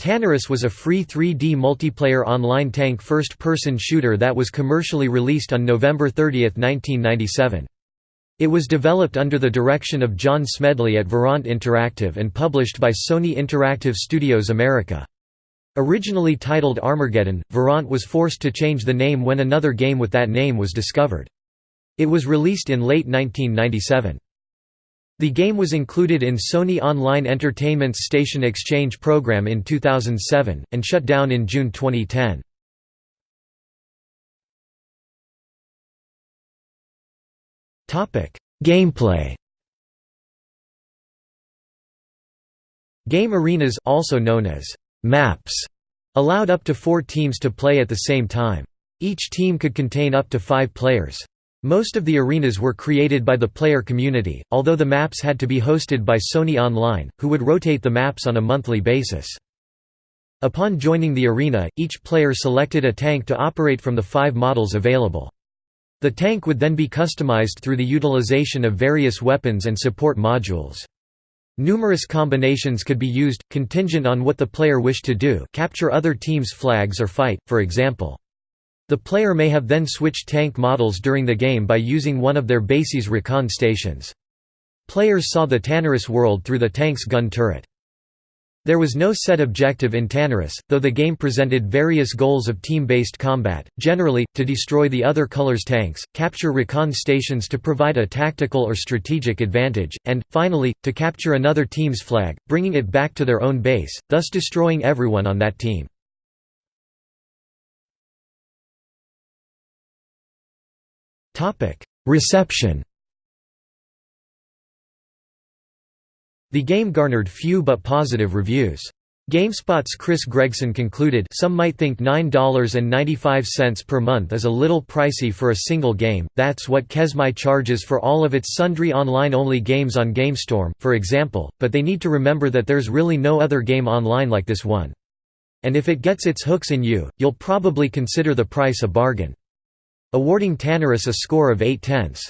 Tanarus was a free 3D multiplayer online tank first-person shooter that was commercially released on November 30, 1997. It was developed under the direction of John Smedley at Verant Interactive and published by Sony Interactive Studios America. Originally titled Armageddon, Verant was forced to change the name when another game with that name was discovered. It was released in late 1997. The game was included in Sony Online Entertainment's Station Exchange program in 2007, and shut down in June 2010. Gameplay Game arenas also known as maps allowed up to four teams to play at the same time. Each team could contain up to five players. Most of the arenas were created by the player community, although the maps had to be hosted by Sony Online, who would rotate the maps on a monthly basis. Upon joining the arena, each player selected a tank to operate from the five models available. The tank would then be customized through the utilization of various weapons and support modules. Numerous combinations could be used, contingent on what the player wished to do capture other teams' flags or fight, for example. The player may have then switched tank models during the game by using one of their base's recon stations. Players saw the Tanarus world through the tank's gun turret. There was no set objective in Tanarus, though the game presented various goals of team-based combat, generally, to destroy the other color's tanks, capture recon stations to provide a tactical or strategic advantage, and, finally, to capture another team's flag, bringing it back to their own base, thus destroying everyone on that team. Reception The game garnered few but positive reviews. GameSpot's Chris Gregson concluded some might think $9.95 per month is a little pricey for a single game, that's what Kesmai charges for all of its sundry online-only games on GameStorm, for example, but they need to remember that there's really no other game online like this one. And if it gets its hooks in you, you'll probably consider the price a bargain awarding Tanarus a score of 8 tenths.